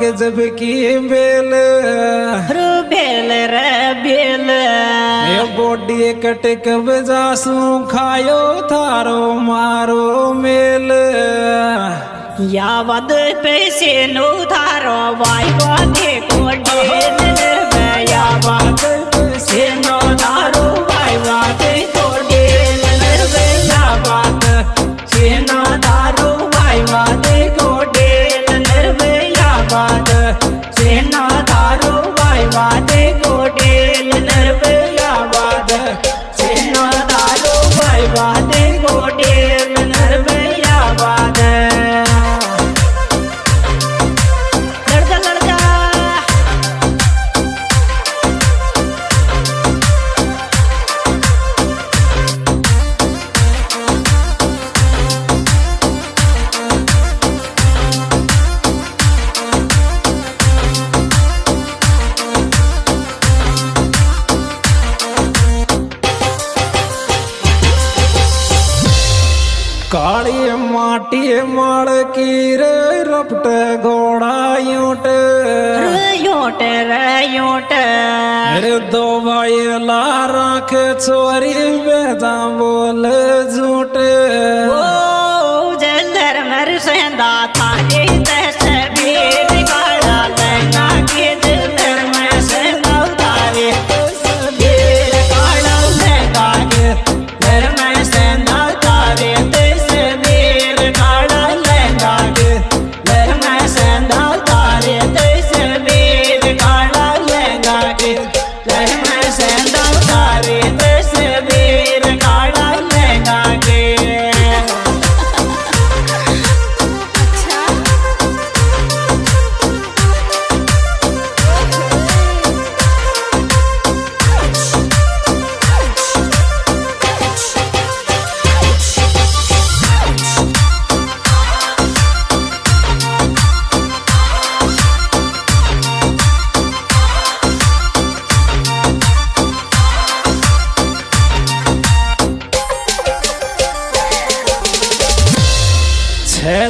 गजब की बेल। रू बेल रे बेल। ये बॉडी कटक बजासू खायो थारो मारो मेल। या वद पैसे नो धारो वाई को डेल रे या वद पैसे नो धारो काली माटी माड़ की रे रपट घोड़ा यूट योट रे यूट रे दो भाई ला राख चोरी बेदा बोल झूठ। ओ जलर मर सेंदा थारे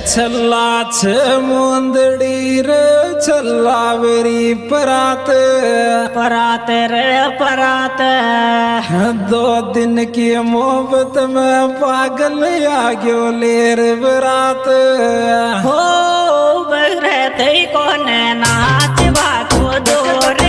छ मुंदड़ी रे छल्ला वेरी परात परात रे परात दो दिन की मोहब्बत में पागल आ गयो लेर बरात हो। बरते कोन नाच बाको दोर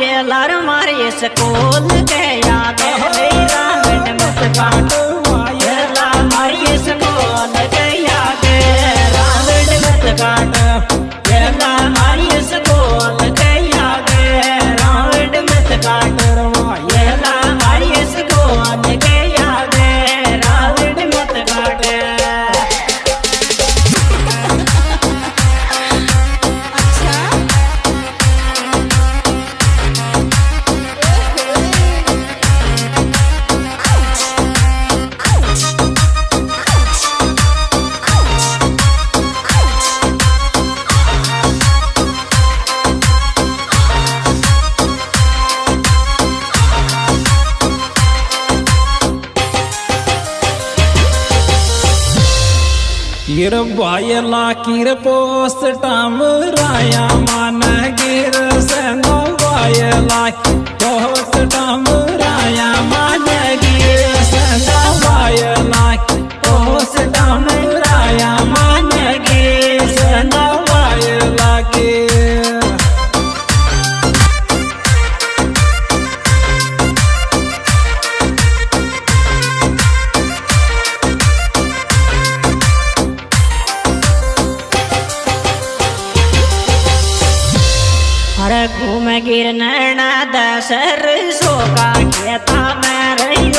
लार लर मारे स्कूल के याद मेरा मिनट मत काट किर बायला किर पोस्ट टाम राया मान गिर संगो बायला घूम गिर नैना दशर सो का खेता मैं रही